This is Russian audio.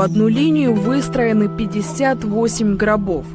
В одну линию выстроены 58 гробов.